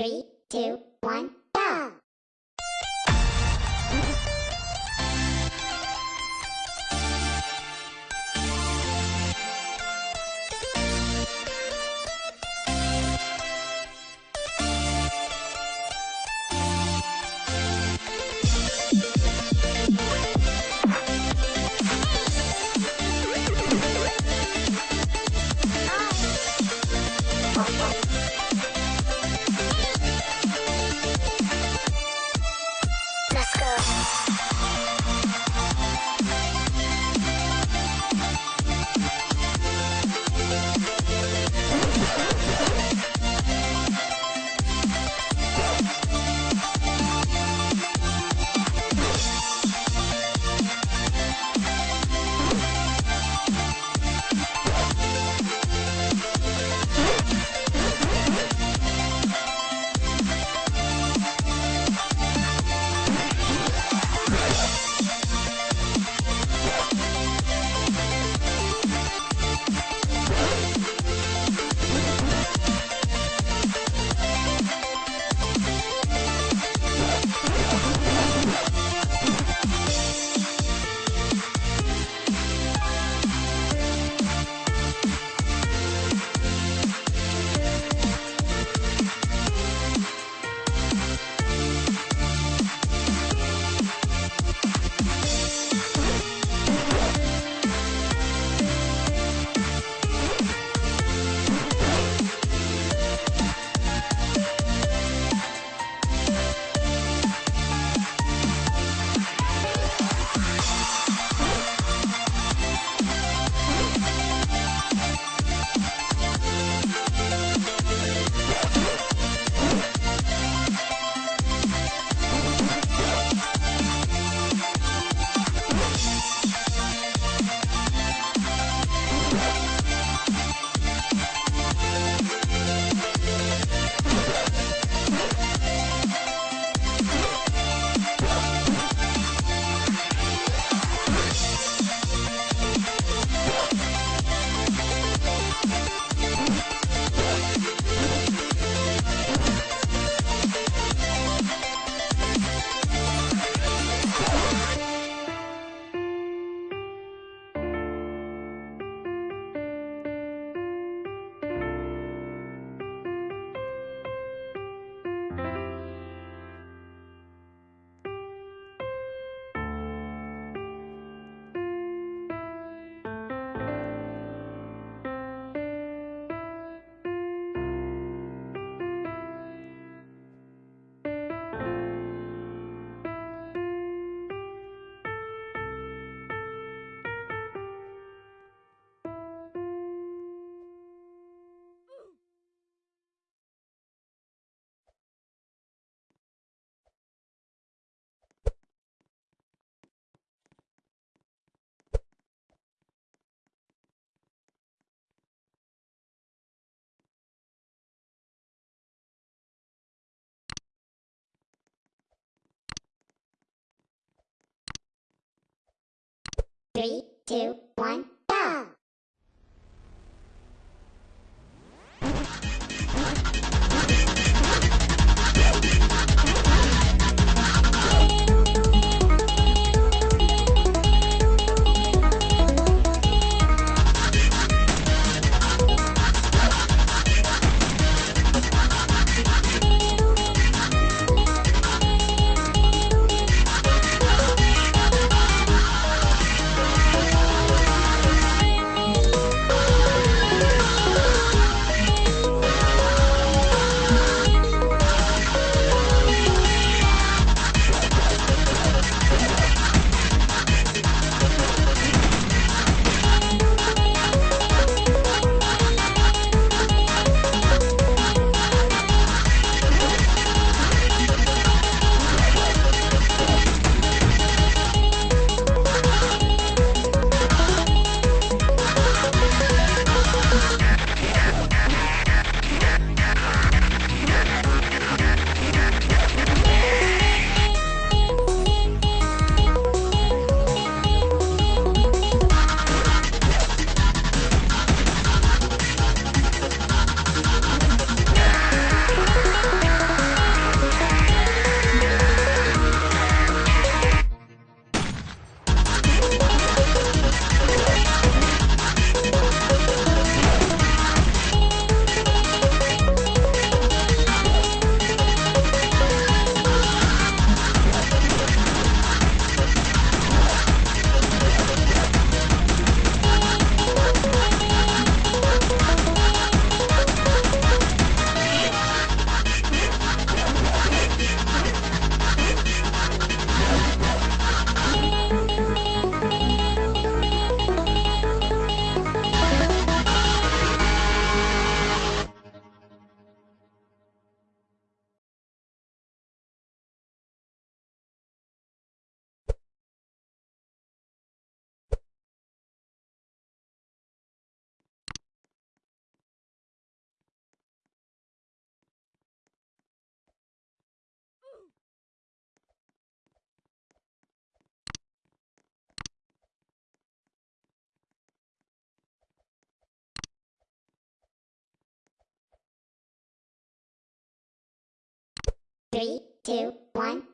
Three, two, one, go! Three, two, one, Three, two, one,